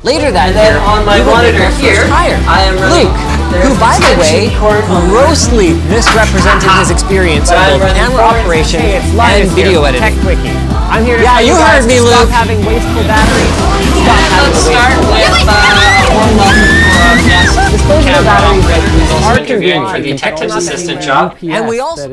Later that year, on my you monitor here, higher. I am Luke, who by the way, grossly misrepresented his experience But of both camera operation Hey, and video here, editing. Tech wiki. I'm here to Yeah, you you heard me, Luke. stop having wasteful batteries. Stop And having let's start with uh, a of batteries are convenient for the You Assistant job. And we also-